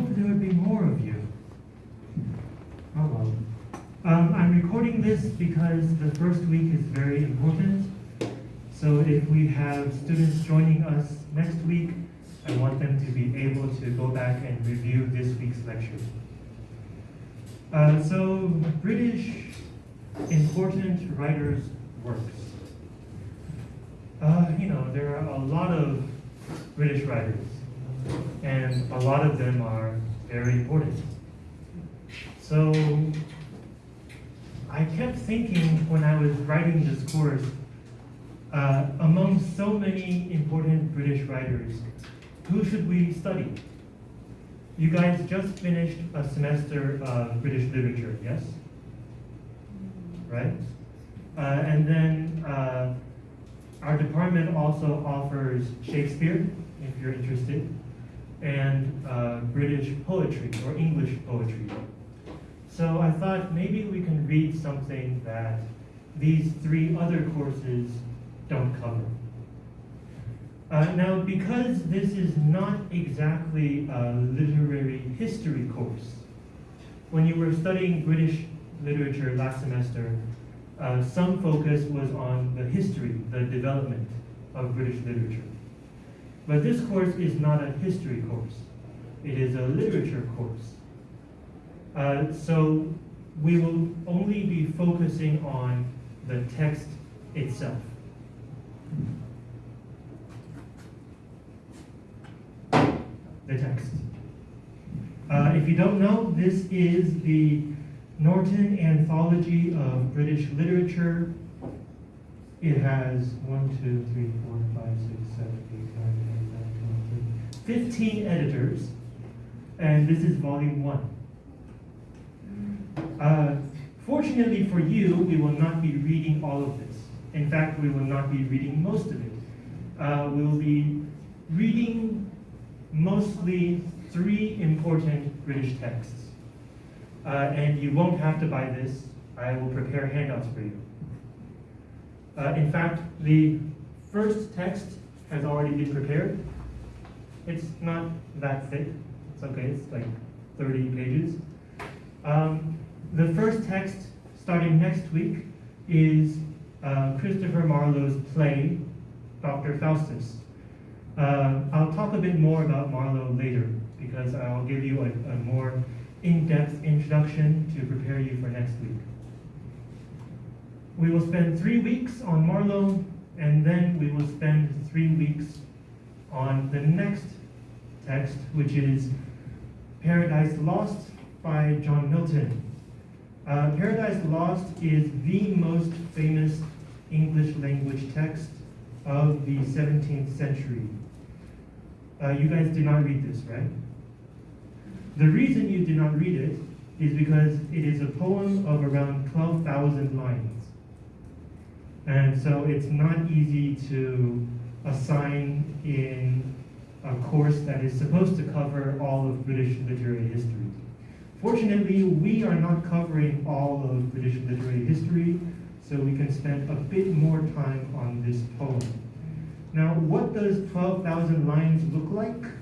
hoped there would be more of you. Oh well. Um, I'm recording this because the first week is very important. So if we have students joining us next week, I want them to be able to go back and review this week's lecture. Uh, so, British important writers' works. Uh, you know, there are a lot of British writers, and a lot of them are very important. So, I kept thinking when I was writing this course, uh, among so many important British writers, who should we study? You guys just finished a semester of British literature, yes? Right? Uh, and then uh, our department also offers Shakespeare, if you're interested, and uh, British poetry or English poetry. So I thought maybe we can read something that these three other courses don't cover. Uh, now, because this is not exactly a literary history course, when you were studying British literature last semester, uh, some focus was on the history, the development of British literature. But this course is not a history course. It is a literature course. Uh, so we will only be focusing on the text itself. The text. Uh, if you don't know, this is the Norton Anthology of British Literature. It has 1, 2, 3, 4, 5, 6, 7, 8, 9, 10, 11, 12, 13, 15 editors, and this is volume 1. Uh, fortunately for you, we will not be reading all of this. In fact, we will not be reading most of it. Uh, we will be reading mostly three important British texts. Uh, and you won't have to buy this. I will prepare handouts for you. Uh, in fact, the first text has already been prepared. It's not that thick. It's okay. It's like 30 pages. Um, the first text, starting next week, is uh, Christopher Marlowe's play, Dr. Faustus. Uh, I'll talk a bit more about Marlowe later because I'll give you a, a more in-depth introduction to prepare you for next week. We will spend three weeks on Marlowe, and then we will spend three weeks on the next text, which is Paradise Lost by John Milton. Uh, Paradise Lost is the most famous English language text of the 17th century. Uh, you guys did not read this, right? The reason you did not read it is because it is a poem of around 12,000 lines. And so it's not easy to assign in a course that is supposed to cover all of British literary history. Fortunately, we are not covering all of British literary history, so we can spend a bit more time on this poem. Now, what does 12,000 lines look like?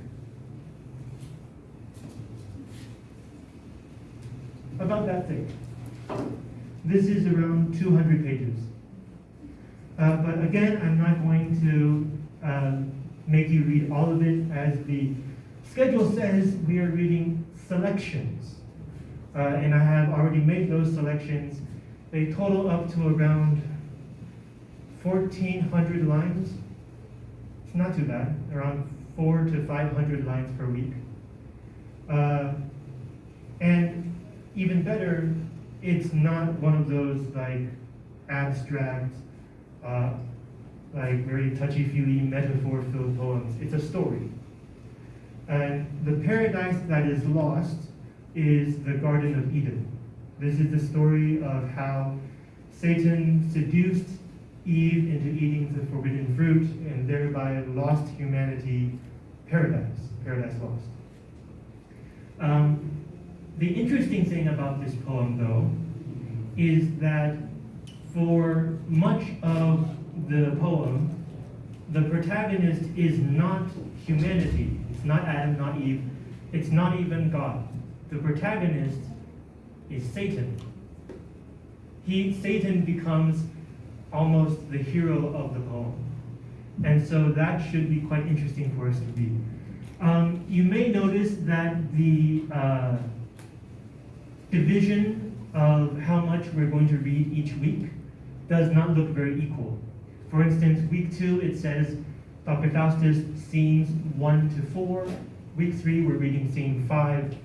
About that thing. This is around 200 pages. Uh, but again, I'm not going to uh, make you read all of it as the schedule says we are reading selections. Uh, and I have already made those selections. They total up to around 1,400 lines. It's not too bad, around four to 500 lines per week. Uh, and even better, it's not one of those like abstract, uh, like very touchy-feely metaphor-filled poems. It's a story. And the paradise that is lost is the Garden of Eden. This is the story of how Satan seduced Eve into eating the forbidden fruit and thereby lost humanity paradise, paradise lost. Um, the interesting thing about this poem, though, is that for much of the poem, the protagonist is not humanity. It's not Adam, not Eve. It's not even God. The protagonist is Satan. He, Satan becomes almost the hero of the poem. And so that should be quite interesting for us to read. Um, you may notice that the uh, division of how much we're going to read each week does not look very equal. For instance, week two, it says Dr. Faustus scenes one to four. Week three, we're reading scene five.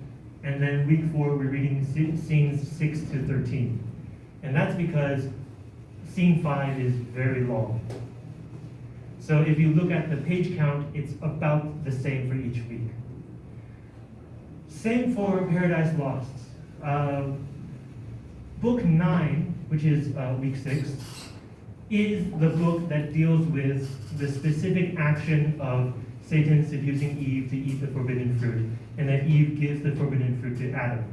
And then week four, we're reading scenes six to 13. And that's because scene five is very long. So if you look at the page count, it's about the same for each week. Same for Paradise Lost. Uh, book nine, which is uh, week six, is the book that deals with the specific action of Satan seducing Eve to eat the forbidden fruit, and that Eve gives the forbidden fruit to Adam,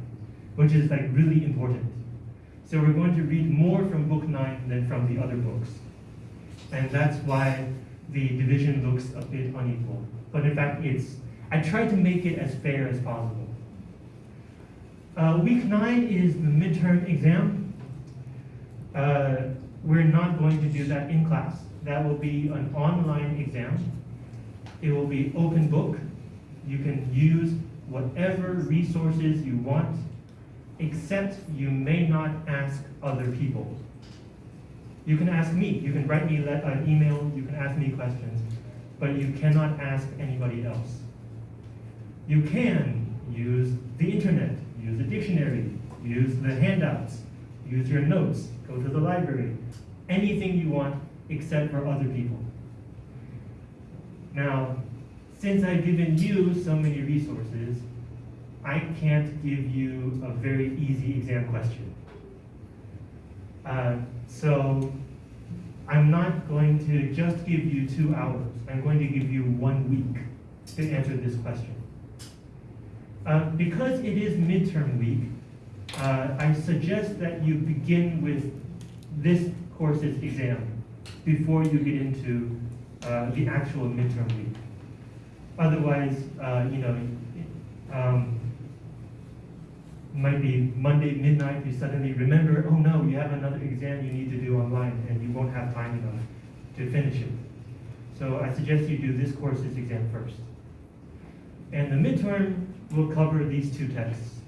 which is like really important. So we're going to read more from book nine than from the other books. And that's why the division looks a bit unequal. But in fact, it's I tried to make it as fair as possible. Uh, week nine is the midterm exam. Uh, we're not going to do that in class. That will be an online exam. It will be open book. You can use whatever resources you want, except you may not ask other people. You can ask me, you can write me an email, you can ask me questions, but you cannot ask anybody else. You can use the internet, use a dictionary, use the handouts, use your notes, go to the library, anything you want except for other people. Now, since I've given you so many resources, I can't give you a very easy exam question. Uh, so I'm not going to just give you two hours. I'm going to give you one week to answer this question. Uh, because it is midterm week, uh, I suggest that you begin with this course's exam before you get into uh, the actual midterm week. Otherwise, uh, you know, um, might be Monday midnight, you suddenly remember, oh no, you have another exam you need to do online and you won't have time enough to finish it. So I suggest you do this course's exam first. And the midterm will cover these two texts,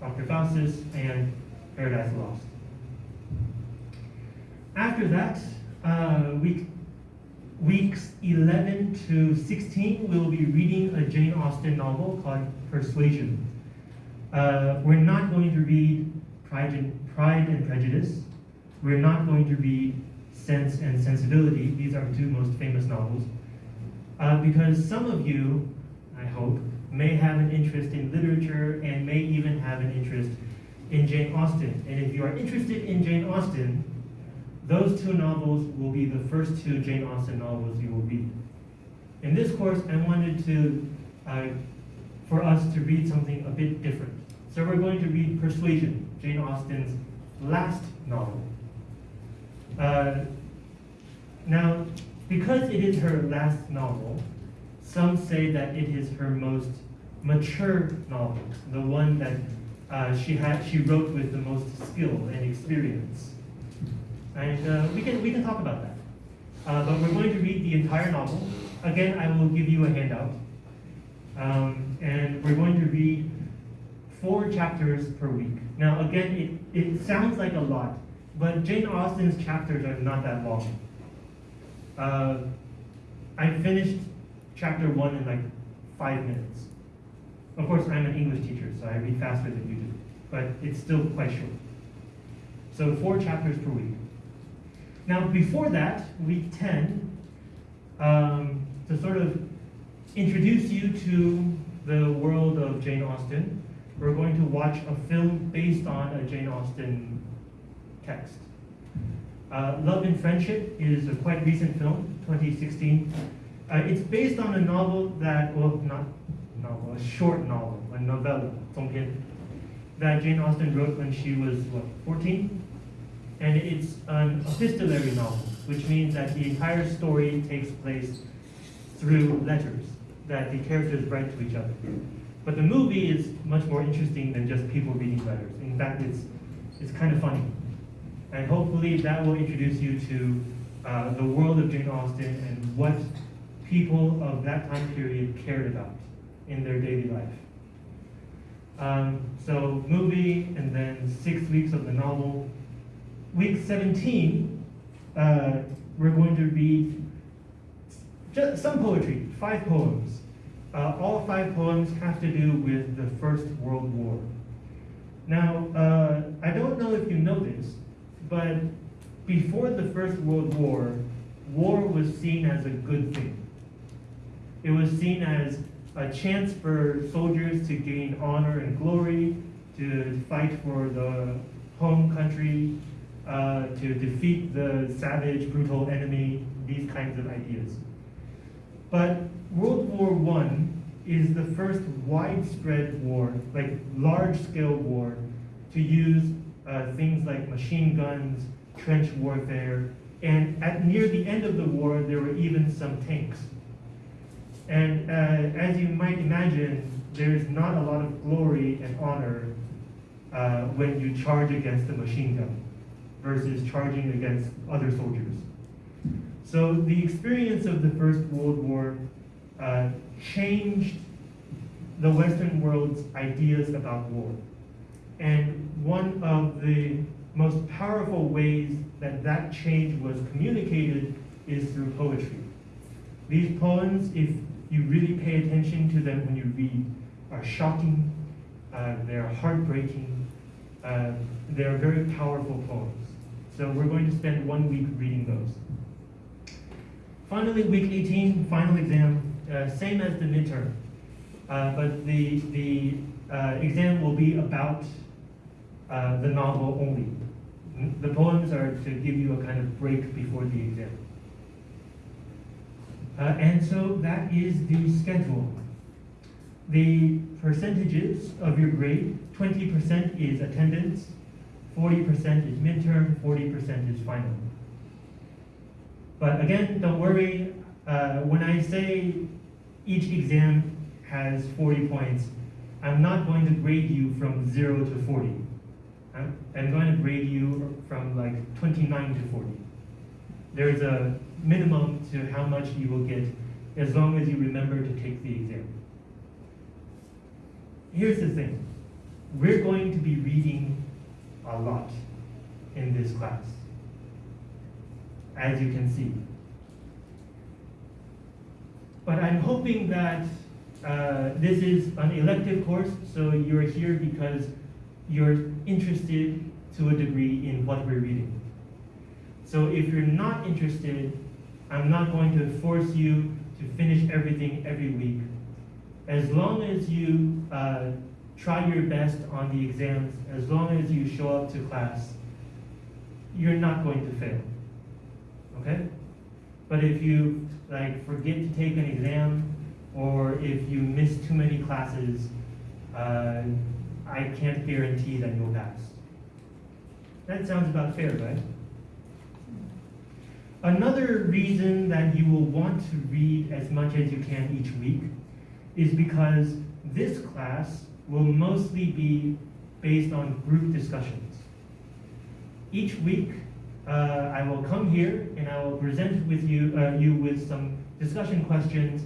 Dr. Faustus and Paradise Lost. After that, uh, week, weeks 11 to 16, we'll be reading a Jane Austen novel called Persuasion. Uh, we're not going to read Pride and, Pride and Prejudice. We're not going to read Sense and Sensibility. These are two most famous novels. Uh, because some of you, I hope, may have an interest in literature and may even have an interest in Jane Austen. And if you are interested in Jane Austen, those two novels will be the first two Jane Austen novels you will read. In this course, I wanted to, uh, for us to read something a bit different. So we're going to read Persuasion, Jane Austen's last novel. Uh, now, because it is her last novel, some say that it is her most mature novel, the one that uh, she had, she wrote with the most skill and experience. And uh, we can we can talk about that. Uh, but we're going to read the entire novel. Again, I will give you a handout, um, and we're going to read four chapters per week. Now, again, it, it sounds like a lot, but Jane Austen's chapters are not that long. Uh, I finished chapter one in like five minutes. Of course, I'm an English teacher, so I read faster than you do, but it's still quite short. So four chapters per week. Now, before that, week 10, um, to sort of introduce you to the world of Jane Austen, we're going to watch a film based on a Jane Austen text. Uh, Love and Friendship is a quite recent film, 2016. Uh, it's based on a novel that, well, not novel, a short novel, a novella, that Jane Austen wrote when she was, what, 14? And it's an epistolary novel, which means that the entire story takes place through letters that the characters write to each other. But the movie is much more interesting than just people reading letters. In fact, it's, it's kind of funny. And hopefully that will introduce you to uh, the world of Jane Austen and what people of that time period cared about in their daily life. Um, so movie and then six weeks of the novel. Week 17, uh, we're going to read just some poetry, five poems. Uh, all five poems have to do with the First World War. Now, uh, I don't know if you know this, but before the First World War, war was seen as a good thing. It was seen as a chance for soldiers to gain honor and glory, to fight for the home country, uh, to defeat the savage, brutal enemy, these kinds of ideas. But World War I is the first widespread war, like large-scale war, to use uh, things like machine guns, trench warfare, and at near the end of the war, there were even some tanks. And uh, as you might imagine, there's not a lot of glory and honor uh, when you charge against a machine gun versus charging against other soldiers. So the experience of the First World War uh, changed the Western world's ideas about war. And one of the most powerful ways that that change was communicated is through poetry. These poems, if you really pay attention to them when you read, are shocking, uh, they're heartbreaking, uh, they're very powerful poems. So we're going to spend one week reading those. Finally, week 18, final exam, uh, same as the midterm. Uh, but the, the uh, exam will be about uh, the novel only. The poems are to give you a kind of break before the exam. Uh, and so that is the schedule. The percentages of your grade, 20% is attendance, 40% is midterm, 40% is final. But again, don't worry, uh, when I say each exam has 40 points, I'm not going to grade you from 0 to 40. I'm, I'm going to grade you from like 29 to 40. There's a minimum to how much you will get as long as you remember to take the exam. Here's the thing. We're going to be reading a lot in this class, as you can see. But I'm hoping that uh, this is an elective course, so you're here because you're interested to a degree in what we're reading. So if you're not interested, I'm not going to force you to finish everything every week. As long as you uh, try your best on the exams, as long as you show up to class, you're not going to fail. Okay? But if you like forget to take an exam, or if you miss too many classes, uh, I can't guarantee that you'll pass. That sounds about fair, right? Another reason that you will want to read as much as you can each week is because this class will mostly be based on group discussions. Each week, uh, I will come here and I will present with you, uh, you with some discussion questions.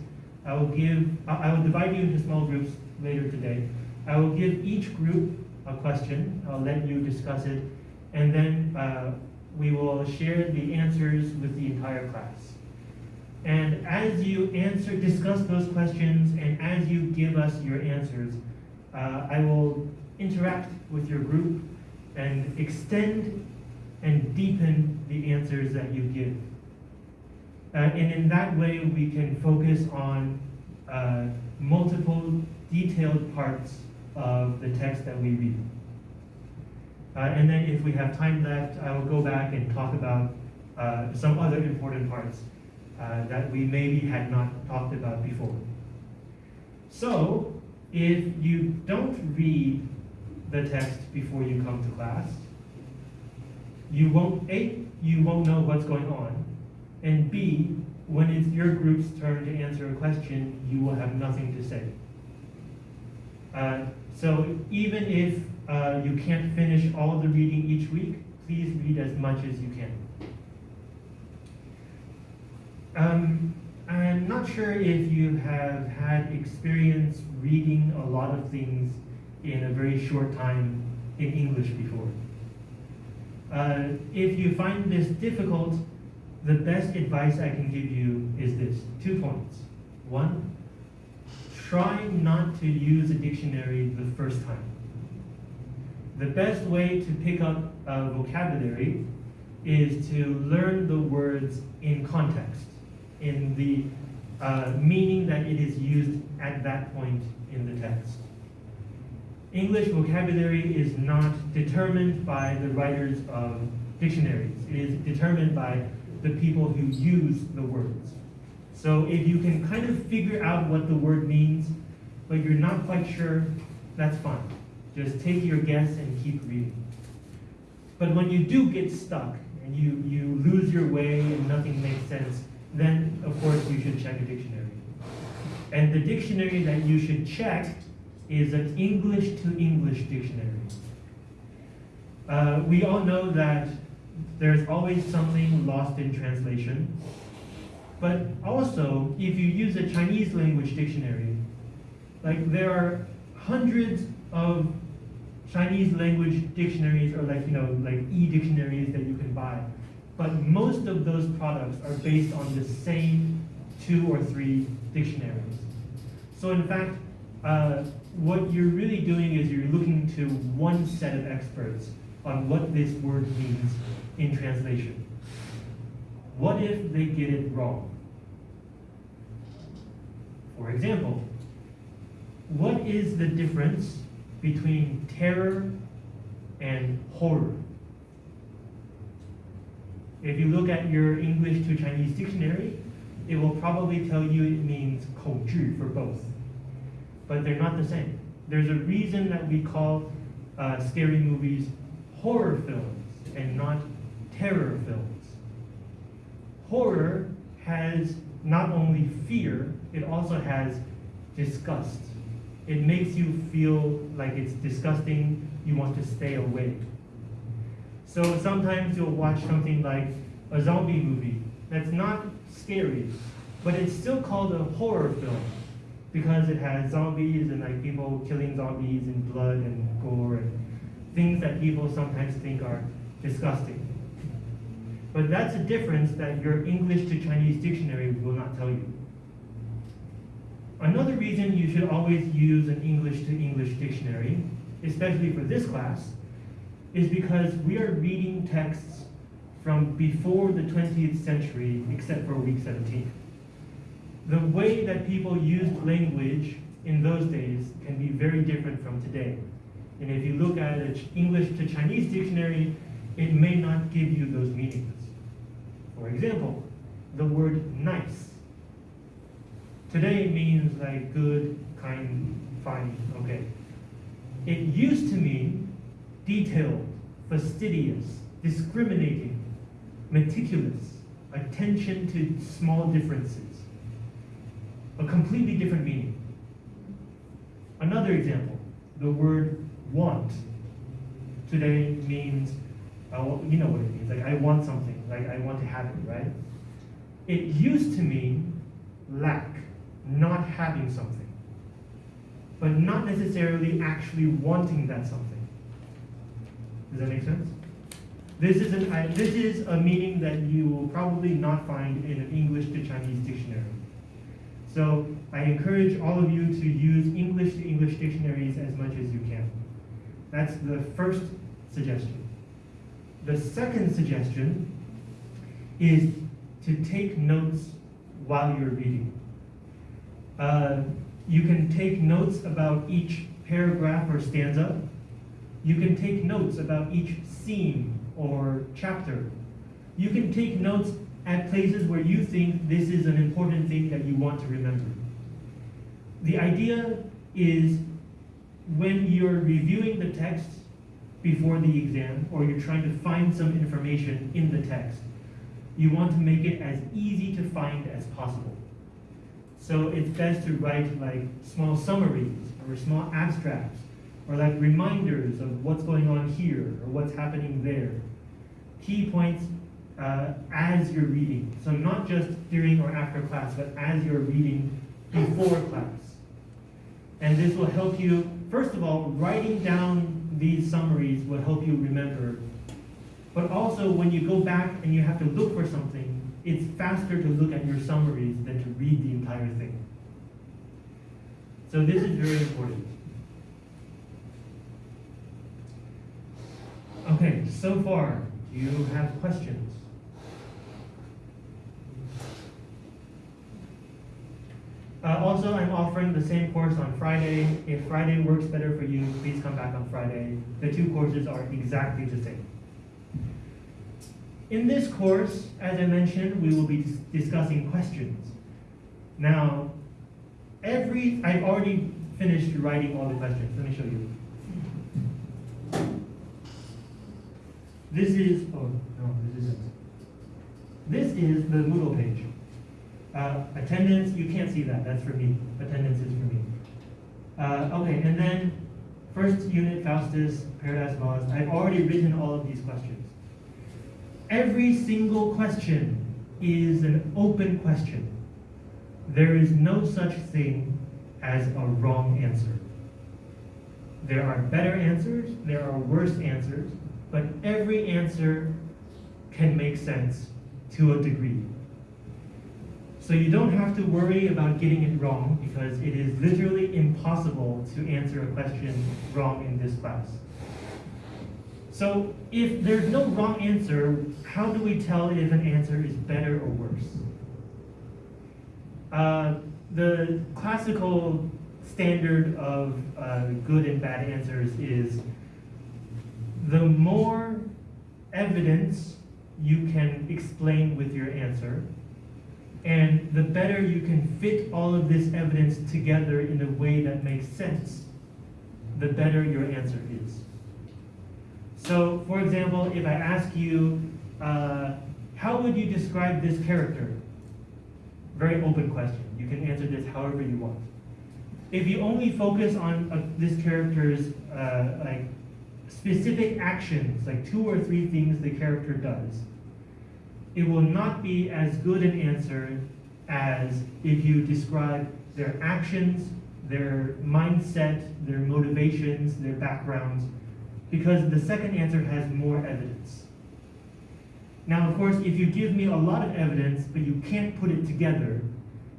I will give, I will divide you into small groups later today. I will give each group a question. I'll let you discuss it, and then uh, we will share the answers with the entire class. And as you answer, discuss those questions, and as you give us your answers, uh, I will interact with your group and extend and deepen the answers that you give. Uh, and in that way, we can focus on uh, multiple detailed parts of the text that we read. Uh, and then if we have time left, I will go back and talk about uh, some other important parts uh, that we maybe had not talked about before. So, if you don't read the text before you come to class, you won't, A, you won't know what's going on, and B, when it's your group's turn to answer a question, you will have nothing to say. Uh, so even if uh, you can't finish all the reading each week, please read as much as you can. Um, I'm not sure if you have had experience reading a lot of things in a very short time in English before. Uh, if you find this difficult, the best advice I can give you is this two points. One, try not to use a dictionary the first time. The best way to pick up uh, vocabulary is to learn the words in context, in the uh, meaning that it is used at that point in the text. English vocabulary is not determined by the writers of dictionaries. It is determined by the people who use the words. So if you can kind of figure out what the word means, but you're not quite sure, that's fine. Just take your guess and keep reading. But when you do get stuck and you, you lose your way and nothing makes sense, then of course you should check a dictionary. And the dictionary that you should check is an English to English dictionary. Uh, we all know that there's always something lost in translation. But also, if you use a Chinese language dictionary, like there are hundreds of Chinese language dictionaries or like, you know, like e-dictionaries that you can buy. But most of those products are based on the same two or three dictionaries. So in fact, uh, what you're really doing is you're looking to one set of experts on what this word means in translation. What if they get it wrong? For example, what is the difference between terror and horror? If you look at your English to Chinese dictionary, it will probably tell you it means 恐惧 for both. But they're not the same. There's a reason that we call uh, scary movies horror films and not terror films. Horror has not only fear, it also has disgust. It makes you feel like it's disgusting, you want to stay away. So sometimes you'll watch something like a zombie movie that's not scary, but it's still called a horror film because it has zombies and like people killing zombies and blood and gore and things that people sometimes think are disgusting. But that's a difference that your English to Chinese dictionary will not tell you. Another reason you should always use an English to English dictionary, especially for this class, is because we are reading texts from before the 20th century, except for week 17. The way that people used language in those days can be very different from today. And if you look at an English to Chinese dictionary, it may not give you those meanings. For example, the word nice. Today means like good, kind, fine, okay. It used to mean detailed, fastidious, discriminating, meticulous, attention to small differences. A completely different meaning. Another example, the word want today means, uh, you know what it means, like I want something, like I want to have it, right? It used to mean lack, not having something, but not necessarily actually wanting that something. Does that make sense? This is, an, this is a meaning that you will probably not find in an English to Chinese dictionary. So I encourage all of you to use English to English dictionaries as much as you can. That's the first suggestion. The second suggestion is to take notes while you're reading. Uh, you can take notes about each paragraph or stanza. You can take notes about each scene or chapter. You can take notes at places where you think this is an important thing that you want to remember. The idea is when you're reviewing the text before the exam or you're trying to find some information in the text, you want to make it as easy to find as possible. So it's best to write like small summaries or small abstracts or like reminders of what's going on here or what's happening there. Key points uh, as you're reading. So not just during or after class, but as you're reading before class. And this will help you, first of all, writing down these summaries will help you remember. But also when you go back and you have to look for something, it's faster to look at your summaries than to read the entire thing. So this is very important. Okay, so far, do you have questions? Uh, also, I'm offering the same course on Friday. If Friday works better for you, please come back on Friday. The two courses are exactly the same. In this course, as I mentioned, we will be dis discussing questions. Now, every, I've already finished writing all the questions. Let me show you. This is, oh, no, this isn't. This is the Moodle page. Uh, attendance, you can't see that, that's for me. Attendance is for me. Uh, okay, and then first unit, Faustus, Paradise Lost. I've already written all of these questions. Every single question is an open question. There is no such thing as a wrong answer. There are better answers, there are worse answers, but every answer can make sense to a degree. So you don't have to worry about getting it wrong because it is literally impossible to answer a question wrong in this class. So if there's no wrong answer, how do we tell if an answer is better or worse? Uh, the classical standard of uh, good and bad answers is the more evidence you can explain with your answer, and the better you can fit all of this evidence together in a way that makes sense, the better your answer is. So, for example, if I ask you, uh, how would you describe this character? Very open question. You can answer this however you want. If you only focus on uh, this character's uh, like specific actions, like two or three things the character does, it will not be as good an answer as if you describe their actions, their mindset, their motivations, their backgrounds, because the second answer has more evidence. Now, of course, if you give me a lot of evidence, but you can't put it together,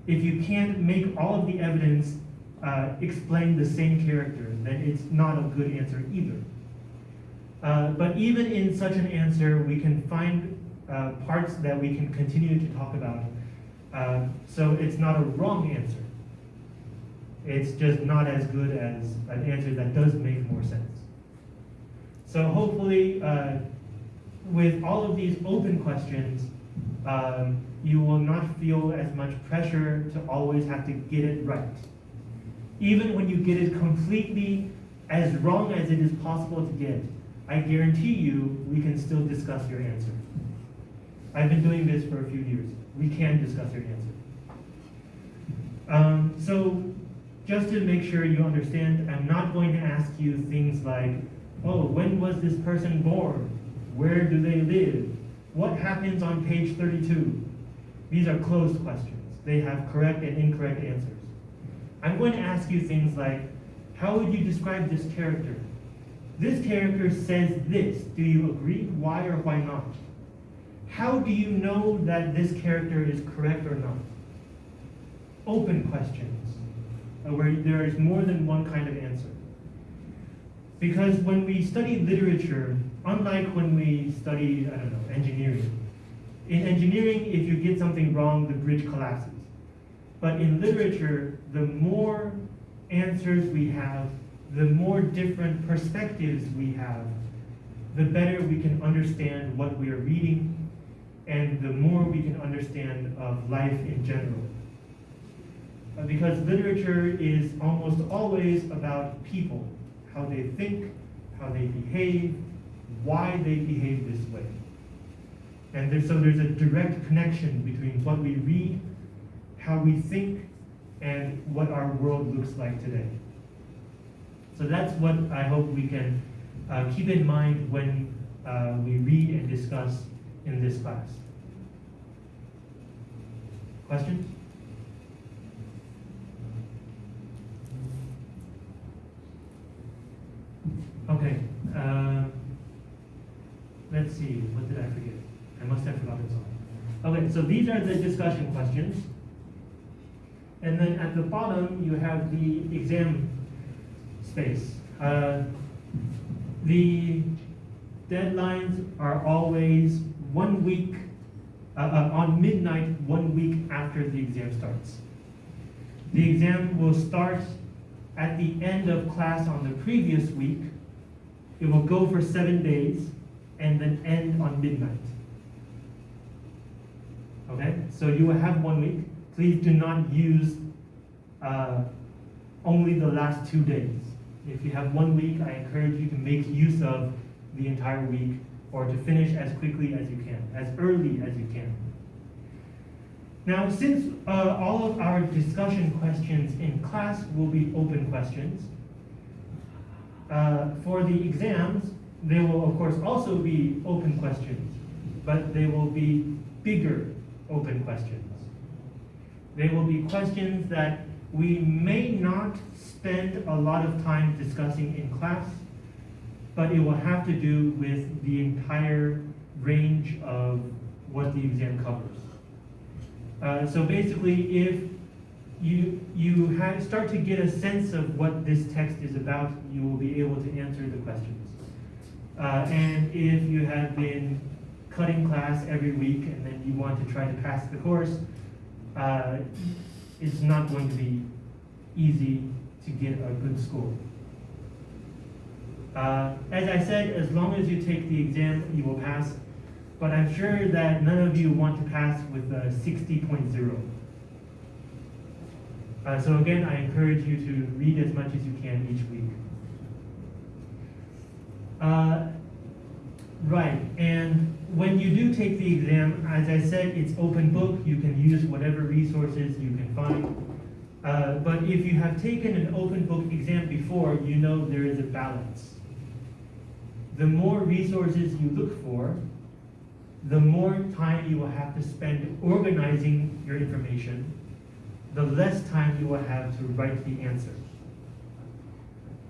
if you can't make all of the evidence uh, explain the same character, then it's not a good answer either. Uh, but even in such an answer, we can find uh, parts that we can continue to talk about. Uh, so it's not a wrong answer. It's just not as good as an answer that does make more sense. So hopefully, uh, with all of these open questions, um, you will not feel as much pressure to always have to get it right. Even when you get it completely as wrong as it is possible to get, I guarantee you we can still discuss your answer. I've been doing this for a few years. We can discuss your answer. Um, so just to make sure you understand, I'm not going to ask you things like, oh, when was this person born? Where do they live? What happens on page 32? These are closed questions. They have correct and incorrect answers. I'm going to ask you things like, how would you describe this character? This character says this. Do you agree? Why or why not? How do you know that this character is correct or not? Open questions, uh, where there is more than one kind of answer. Because when we study literature, unlike when we study, I don't know, engineering, in engineering, if you get something wrong, the bridge collapses. But in literature, the more answers we have, the more different perspectives we have, the better we can understand what we are reading, and the more we can understand of life in general. Because literature is almost always about people, how they think, how they behave, why they behave this way. And so there's a direct connection between what we read, how we think, and what our world looks like today. So that's what I hope we can uh, keep in mind when uh, we read and discuss in this class. Questions? Okay. Uh, let's see. What did I forget? I must have forgotten something. Okay, so these are the discussion questions. And then at the bottom, you have the exam space. Uh, the deadlines are always one week, uh, uh, on midnight, one week after the exam starts. The exam will start at the end of class on the previous week. It will go for seven days and then end on midnight. Okay, so you will have one week. Please do not use uh, only the last two days. If you have one week, I encourage you to make use of the entire week or to finish as quickly as you can, as early as you can. Now, since uh, all of our discussion questions in class will be open questions, uh, for the exams, they will of course also be open questions, but they will be bigger open questions. They will be questions that we may not spend a lot of time discussing in class, but it will have to do with the entire range of what the exam covers. Uh, so basically, if you, you start to get a sense of what this text is about, you will be able to answer the questions. Uh, and if you have been cutting class every week and then you want to try to pass the course, uh, it's not going to be easy to get a good score. Uh, as I said, as long as you take the exam, you will pass. But I'm sure that none of you want to pass with a 60.0. Uh, so again, I encourage you to read as much as you can each week. Uh, right, and when you do take the exam, as I said, it's open book. You can use whatever resources you can find. Uh, but if you have taken an open book exam before, you know there is a balance. The more resources you look for, the more time you will have to spend organizing your information, the less time you will have to write the answer.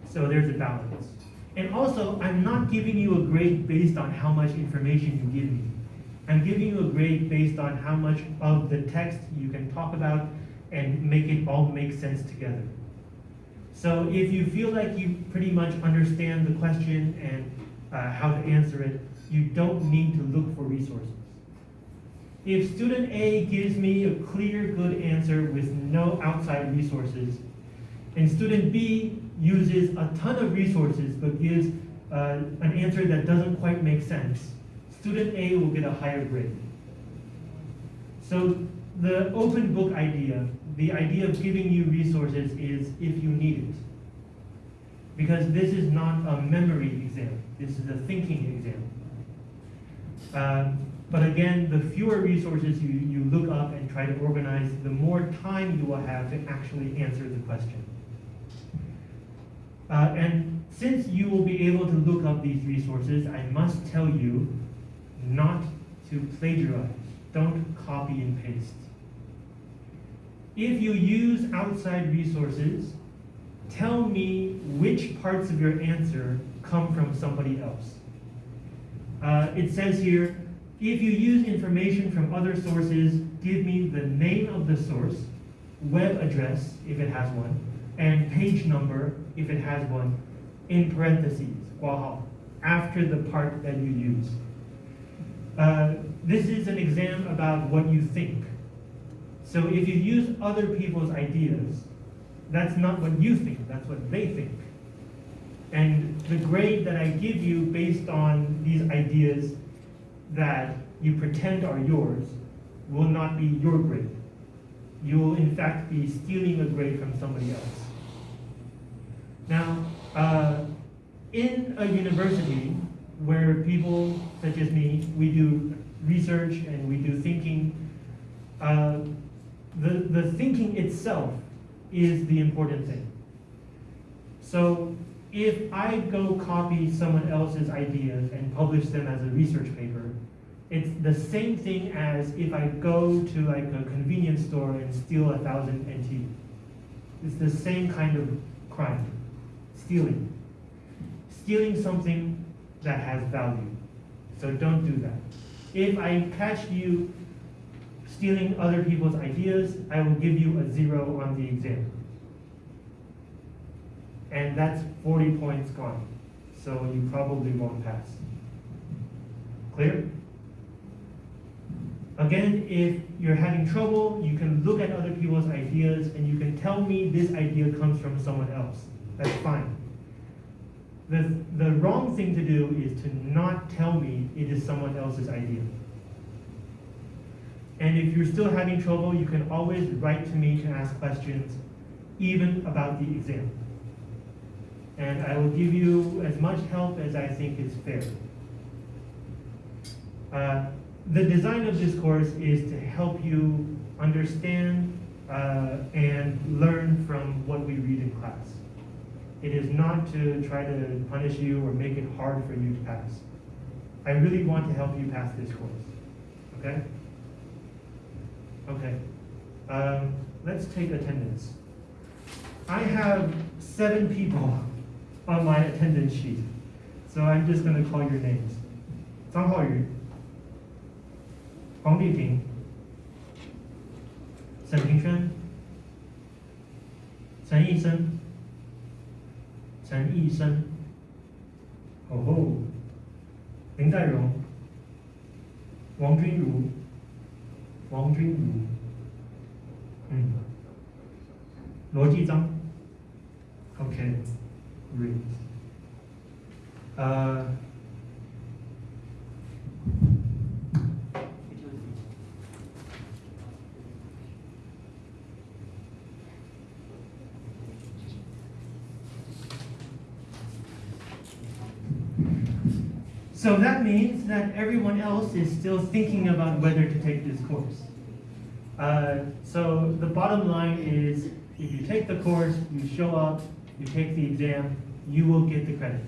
So there's a balance. And also, I'm not giving you a grade based on how much information you give me. I'm giving you a grade based on how much of the text you can talk about and make it all make sense together. So if you feel like you pretty much understand the question and uh, how to answer it, you don't need to look for resources. If student A gives me a clear, good answer with no outside resources, and student B uses a ton of resources but gives uh, an answer that doesn't quite make sense, student A will get a higher grade. So the open book idea, the idea of giving you resources is if you need it. Because this is not a memory exam, this is a thinking exam. Um, but again, the fewer resources you, you look up and try to organize, the more time you will have to actually answer the question. Uh, and since you will be able to look up these resources, I must tell you not to plagiarize. Don't copy and paste. If you use outside resources, tell me which parts of your answer come from somebody else. Uh, it says here, if you use information from other sources, give me the name of the source, web address, if it has one, and page number, if it has one, in parentheses, after the part that you use. Uh, this is an exam about what you think. So if you use other people's ideas, that's not what you think, that's what they think. And the grade that I give you based on these ideas that you pretend are yours will not be your grade. You will in fact be stealing a grade from somebody else. Now, uh, in a university where people such as me, we do research and we do thinking, uh, the, the thinking itself is the important thing. So if I go copy someone else's ideas and publish them as a research paper, it's the same thing as if I go to like a convenience store and steal a thousand NT. It's the same kind of crime, stealing. Stealing something that has value. So don't do that. If I catch you stealing other people's ideas, I will give you a zero on the exam. And that's 40 points gone. So you probably won't pass. Clear? Again, if you're having trouble, you can look at other people's ideas and you can tell me this idea comes from someone else. That's fine. The, the wrong thing to do is to not tell me it is someone else's idea. And if you're still having trouble, you can always write to me to ask questions, even about the exam. And I will give you as much help as I think is fair. Uh, the design of this course is to help you understand uh, and learn from what we read in class. It is not to try to punish you or make it hard for you to pass. I really want to help you pass this course, okay? Okay, um, let's take attendance. I have seven people on my attendance sheet. So I'm just going to call your names. Zhang Haoyu, Huang Liping, Shen Pingchun, Chen Yixin, Chen Yixin, Oh Ho, Lin Dairong, Wang Junru, Wang Junru, 嗯，罗继章，OK。，OK，great，呃。So that means that everyone else is still thinking about whether to take this course. Uh, so the bottom line is, if you take the course, you show up, you take the exam, you will get the credit.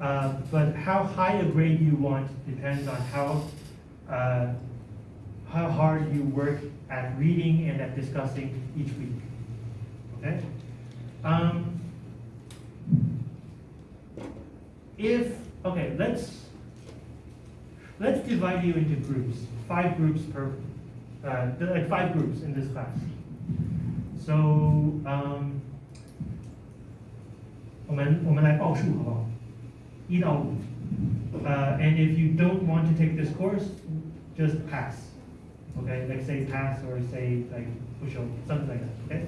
Uh, but how high a grade you want depends on how, uh, how hard you work at reading and at discussing each week. Okay? Um, if Okay, let's let's divide you into groups. Five groups per, uh, like five groups in this class. So, um, 我们我们来报数好不好？一到五。Uh, and if you don't want to take this course, just pass. Okay, like say pass or say like push over, something like that. Okay. Okay?